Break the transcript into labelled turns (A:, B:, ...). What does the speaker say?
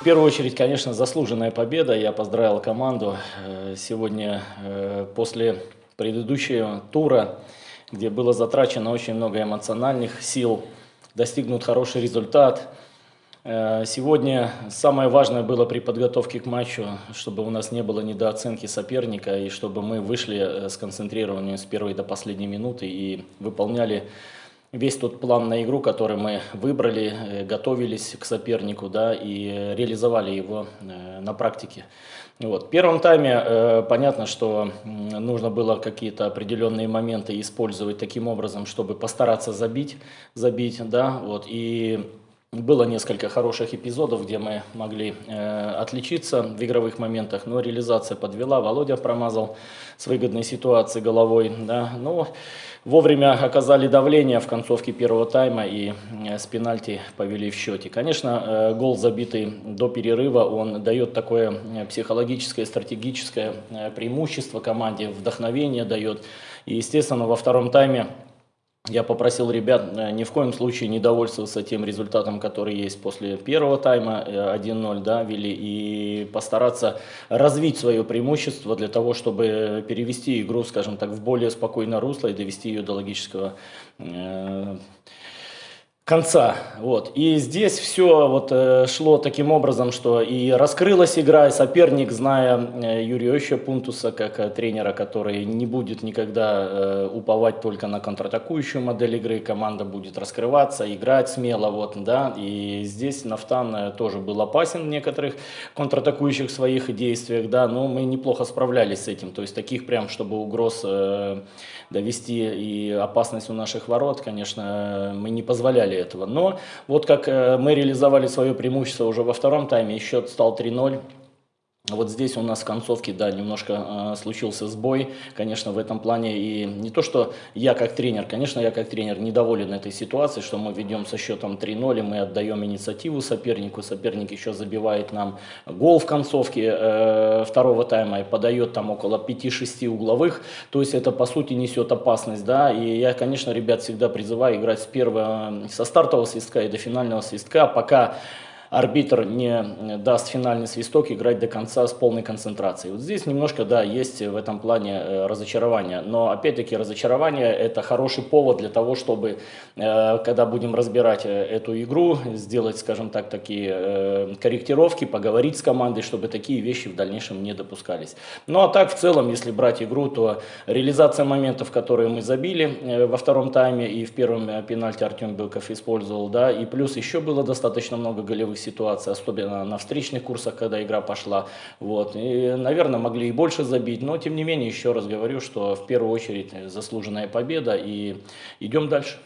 A: В первую очередь, конечно, заслуженная победа. Я поздравил команду. Э, Сегодня э, после предыдущего тура, где было затрачено очень много эмоциональных сил, достигнут хороший результат. Э, Сегодня самое важное было при подготовке к матчу, чтобы у нас не было недооценки соперника и чтобы мы вышли э, сконцентрированными с первой до последней минуты и выполняли весь тот план на игру, который мы выбрали, э, готовились к сопернику, да, и реализовали его э, на практике. Вот. В первом тайме э, понятно, что нужно было какие-то определенные моменты использовать таким образом, чтобы постараться забить, забить, да, вот, и было несколько хороших эпизодов, где мы могли э, отличиться в игровых моментах, но реализация подвела, Володя промазал с выгодной ситуации головой, да, но вовремя оказали давление в концовке первого тайма и э, с пенальти повели в счете. Конечно, э, гол, забитый до перерыва, он дает такое э, психологическое, стратегическое э, преимущество команде, вдохновение дает. И, естественно, во втором тайме я попросил ребят э, ни в коем случае не довольствоваться тем результатом, который есть после первого тайма, э, 1-0, да, вели, и постараться развить свое преимущество для того, чтобы перевести игру, скажем так, в более спокойное русло и довести ее до логического э, конца. Вот. И здесь все вот, э, шло таким образом, что и раскрылась игра, и соперник, зная э, Юрия Ища Пунтуса как э, тренера, который не будет никогда уповать только на контратакующую модель игры, команда будет раскрываться, играть смело. Вот, да. И здесь Нафтан тоже был опасен в некоторых контратакующих своих действиях, да, но мы неплохо справлялись с этим. То есть таких прям, чтобы угроз довести и опасность у наших ворот, конечно, мы не позволяли этого. Но вот как э, мы реализовали свое преимущество уже во втором тайме, счет стал 3-0. Вот здесь у нас в концовке, да, немножко э, случился сбой, конечно, в этом плане. И не то, что я как тренер, конечно, я как тренер недоволен этой ситуацией, что мы ведем со счетом 3-0, и мы отдаем инициативу сопернику. Соперник еще забивает нам гол в концовке э, второго тайма и подает там около 5-6 угловых. То есть это, по сути, несет опасность, да. И я, конечно, ребят всегда призываю играть с первого, со стартового свистка и до финального свистка, пока арбитр не даст финальный свисток, играть до конца с полной концентрацией. Вот здесь немножко, да, есть в этом плане э, разочарование, но опять-таки разочарование это хороший повод для того, чтобы, э, когда будем разбирать э, эту игру, сделать, скажем так, такие корректировки, поговорить с командой, чтобы такие вещи в дальнейшем не допускались. Ну а так, в целом, если брать игру, то реализация моментов, которые мы забили во втором тайме и в первом пенальти Артем Белков использовал, да, и плюс еще было достаточно много голевых ситуаций, особенно на встречных курсах, когда игра пошла. Вот. И, наверное, могли и больше забить, но, тем не менее, еще раз говорю, что в первую очередь заслуженная победа, и идем дальше.